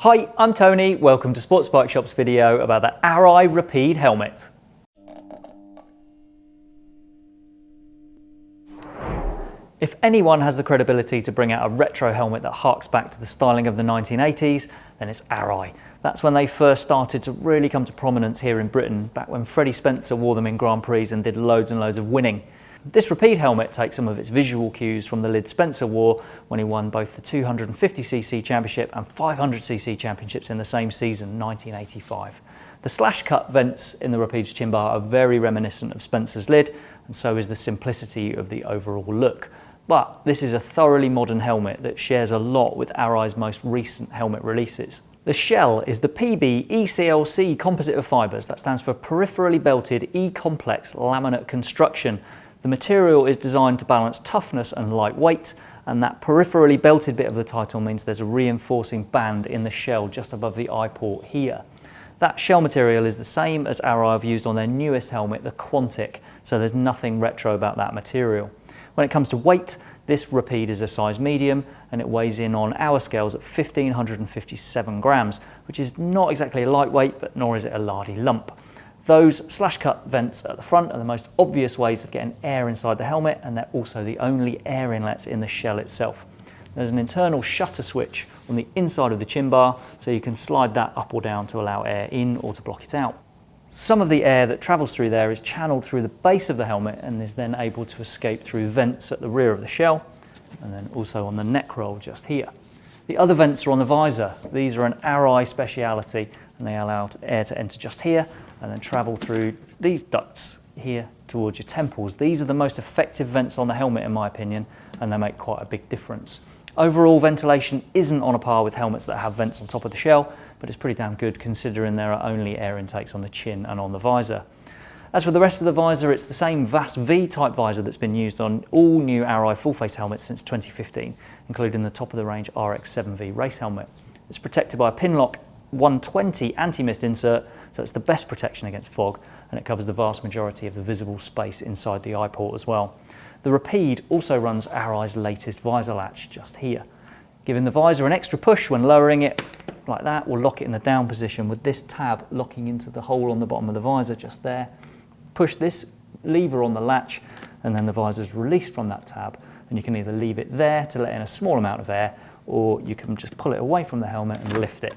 Hi, I'm Tony. Welcome to Sports Bike Shop's video about the Arai Rapide helmet. If anyone has the credibility to bring out a retro helmet that harks back to the styling of the 1980s, then it's Arai. That's when they first started to really come to prominence here in Britain, back when Freddie Spencer wore them in Grand Prix and did loads and loads of winning. This Rapide helmet takes some of its visual cues from the lid Spencer wore when he won both the 250cc championship and 500cc championships in the same season, 1985. The slash cut vents in the Rapide's chin bar are very reminiscent of Spencer's lid, and so is the simplicity of the overall look. But this is a thoroughly modern helmet that shares a lot with Arai's most recent helmet releases. The shell is the PB ECLC composite of fibres, that stands for Peripherally Belted E-Complex Laminate Construction. The material is designed to balance toughness and lightweight, and that peripherally belted bit of the title means there's a reinforcing band in the shell just above the eye port here. That shell material is the same as Arai have used on their newest helmet, the Quantic, so there's nothing retro about that material. When it comes to weight, this Rapide is a size medium and it weighs in on our scales at 1557 grams, which is not exactly a lightweight, but nor is it a lardy lump. Those slash cut vents at the front are the most obvious ways of getting air inside the helmet and they're also the only air inlets in the shell itself. There's an internal shutter switch on the inside of the chin bar so you can slide that up or down to allow air in or to block it out. Some of the air that travels through there is channeled through the base of the helmet and is then able to escape through vents at the rear of the shell and then also on the neck roll just here. The other vents are on the visor. These are an Arai speciality and they allow air to enter just here and then travel through these ducts here towards your temples. These are the most effective vents on the helmet in my opinion and they make quite a big difference. Overall ventilation isn't on a par with helmets that have vents on top of the shell but it's pretty damn good considering there are only air intakes on the chin and on the visor. As for the rest of the visor, it's the same VAS V type visor that's been used on all new Arai full face helmets since 2015, including the top of the range RX-7V race helmet. It's protected by a Pinlock 120 anti-mist insert, so it's the best protection against fog, and it covers the vast majority of the visible space inside the eye port as well. The Rapide also runs Arai's latest visor latch just here. Giving the visor an extra push when lowering it, like that. We'll lock it in the down position with this tab locking into the hole on the bottom of the visor just there. Push this lever on the latch and then the visor is released from that tab and you can either leave it there to let in a small amount of air or you can just pull it away from the helmet and lift it.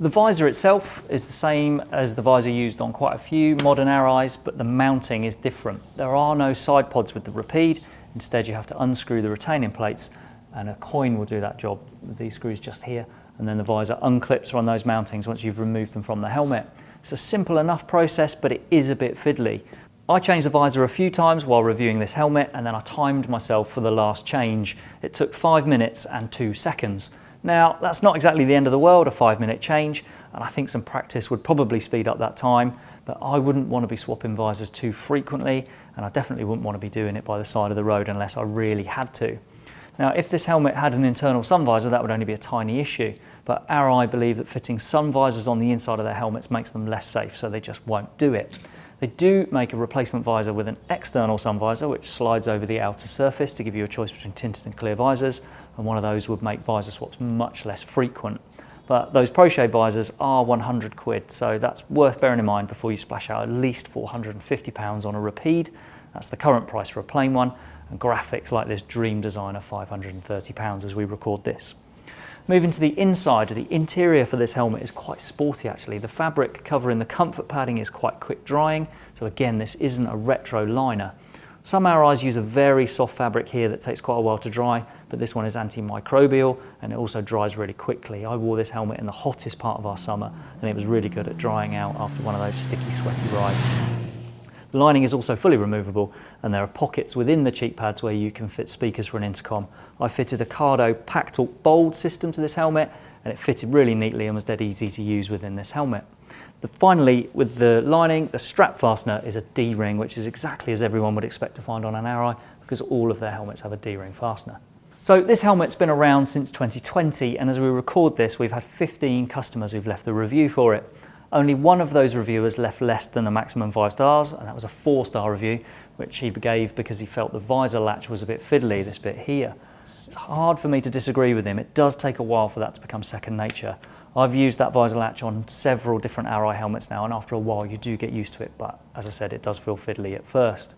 The visor itself is the same as the visor used on quite a few modern Arais, but the mounting is different. There are no side pods with the Rapide. Instead, you have to unscrew the retaining plates and a coin will do that job with these screws just here and then the visor unclips on those mountings once you've removed them from the helmet. It's a simple enough process, but it is a bit fiddly. I changed the visor a few times while reviewing this helmet and then I timed myself for the last change. It took five minutes and two seconds. Now, that's not exactly the end of the world, a five minute change, and I think some practice would probably speed up that time, but I wouldn't want to be swapping visors too frequently, and I definitely wouldn't want to be doing it by the side of the road unless I really had to. Now, if this helmet had an internal sun visor, that would only be a tiny issue, but Arai believe that fitting sun visors on the inside of their helmets makes them less safe, so they just won't do it. They do make a replacement visor with an external sun visor which slides over the outer surface to give you a choice between tinted and clear visors and one of those would make visor swaps much less frequent. But those ProShade visors are 100 quid so that's worth bearing in mind before you splash out at least 450 pounds on a Rapide. That's the current price for a plain one and graphics like this Dream Design are 530 pounds as we record this. Moving to the inside, the interior for this helmet is quite sporty actually. The fabric covering the comfort padding is quite quick drying, so again this isn't a retro liner. Some Arais use a very soft fabric here that takes quite a while to dry, but this one is antimicrobial and it also dries really quickly. I wore this helmet in the hottest part of our summer and it was really good at drying out after one of those sticky, sweaty rides. The lining is also fully removable and there are pockets within the cheek pads where you can fit speakers for an intercom. I fitted a Cardo Packtalk Bold system to this helmet and it fitted really neatly and was dead easy to use within this helmet. The, finally, with the lining, the strap fastener is a D-ring, which is exactly as everyone would expect to find on an Arai because all of their helmets have a D-ring fastener. So this helmet's been around since 2020 and as we record this, we've had 15 customers who've left a review for it. Only one of those reviewers left less than a maximum five stars, and that was a four star review, which he gave because he felt the visor latch was a bit fiddly, this bit here. It's hard for me to disagree with him. It does take a while for that to become second nature. I've used that visor latch on several different Arai helmets now and after a while you do get used to it but as I said it does feel fiddly at first.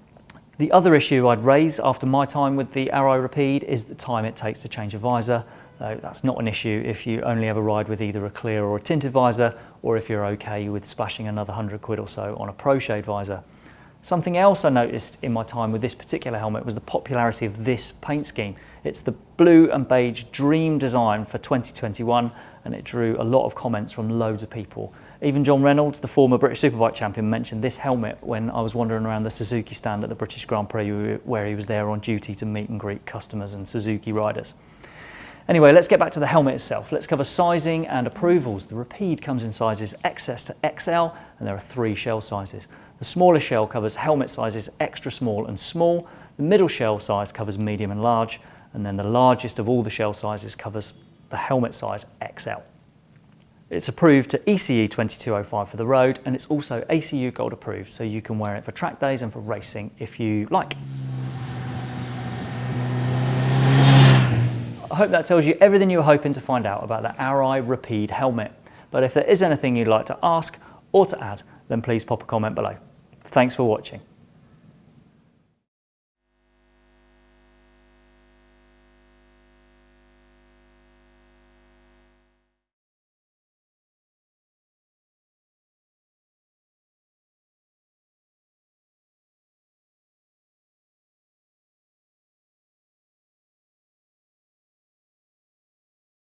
The other issue I'd raise after my time with the Arai Rapide is the time it takes to change a visor. Though that's not an issue if you only ever ride with either a clear or a tinted visor or if you're okay with splashing another 100 quid or so on a pro shade visor. Something else I noticed in my time with this particular helmet was the popularity of this paint scheme. It's the blue and beige dream design for 2021 and it drew a lot of comments from loads of people. Even John Reynolds, the former British Superbike champion, mentioned this helmet when I was wandering around the Suzuki stand at the British Grand Prix where he was there on duty to meet and greet customers and Suzuki riders. Anyway, let's get back to the helmet itself. Let's cover sizing and approvals. The Rapide comes in sizes XS to XL and there are three shell sizes. The smaller shell covers helmet sizes extra small and small. The middle shell size covers medium and large. And then the largest of all the shell sizes covers the helmet size XL. It's approved to ECE 2205 for the road and it's also ACU Gold approved so you can wear it for track days and for racing if you like. I hope that tells you everything you were hoping to find out about the Arai Rapide helmet. But if there is anything you'd like to ask or to add, then please pop a comment below. Thanks for watching.